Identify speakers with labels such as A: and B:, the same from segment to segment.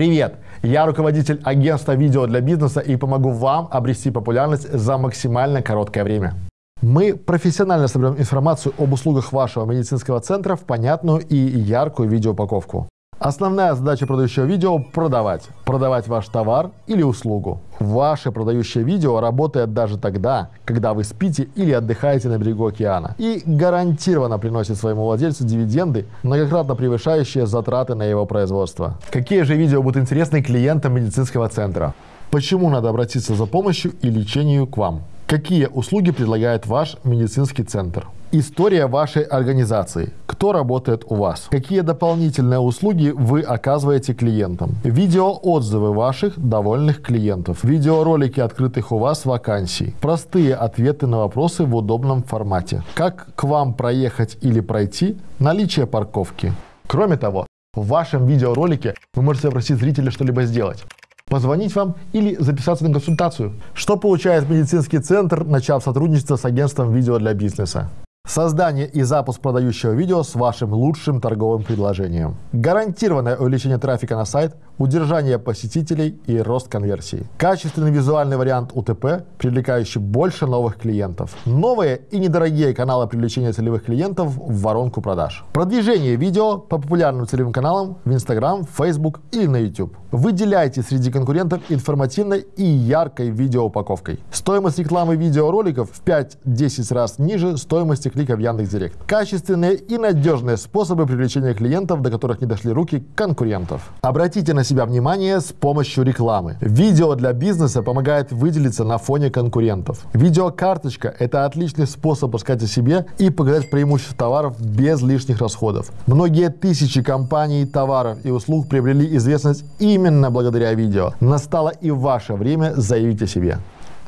A: Привет! Я руководитель агентства видео для бизнеса и помогу вам обрести популярность за максимально короткое время. Мы профессионально соберем информацию об услугах вашего медицинского центра в понятную и яркую видеоупаковку. Основная задача продающего видео – продавать. Продавать ваш товар или услугу. Ваше продающее видео работает даже тогда, когда вы спите или отдыхаете на берегу океана. И гарантированно приносит своему владельцу дивиденды, многократно превышающие затраты на его производство. Какие же видео будут интересны клиентам медицинского центра? Почему надо обратиться за помощью и лечению к вам? Какие услуги предлагает ваш медицинский центр? История вашей организации. Кто работает у вас? Какие дополнительные услуги вы оказываете клиентам? Видеоотзывы ваших довольных клиентов. Видеоролики открытых у вас вакансий. Простые ответы на вопросы в удобном формате. Как к вам проехать или пройти? Наличие парковки. Кроме того, в вашем видеоролике вы можете попросить зрителя что-либо сделать позвонить вам или записаться на консультацию. Что получает медицинский центр, начав сотрудничество с агентством видео для бизнеса? Создание и запуск продающего видео с вашим лучшим торговым предложением. Гарантированное увеличение трафика на сайт, удержание посетителей и рост конверсии. Качественный визуальный вариант УТП, привлекающий больше новых клиентов. Новые и недорогие каналы привлечения целевых клиентов в воронку продаж. Продвижение видео по популярным целевым каналам в Instagram, Facebook или на YouTube. Выделяйте среди конкурентов информативной и яркой видеоупаковкой. Стоимость рекламы видеороликов в 5-10 раз ниже стоимости клика в Яндекс.Директ. Качественные и надежные способы привлечения клиентов, до которых не дошли руки конкурентов. Обратите на себя внимание с помощью рекламы. Видео для бизнеса помогает выделиться на фоне конкурентов. Видеокарточка – это отличный способ рассказать о себе и показать преимущества товаров без лишних расходов. Многие тысячи компаний, товаров и услуг приобрели известность именно благодаря видео. Настало и ваше время заявить о себе.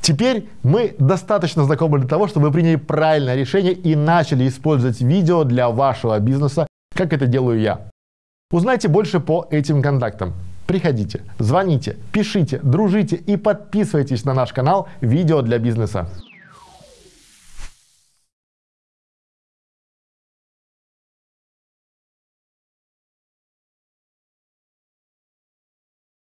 A: Теперь мы достаточно знакомы для того, чтобы вы приняли правильное решение и начали использовать видео для вашего бизнеса, как это делаю я. Узнайте больше по этим контактам. Приходите, звоните, пишите, дружите и подписывайтесь на наш канал «Видео для бизнеса».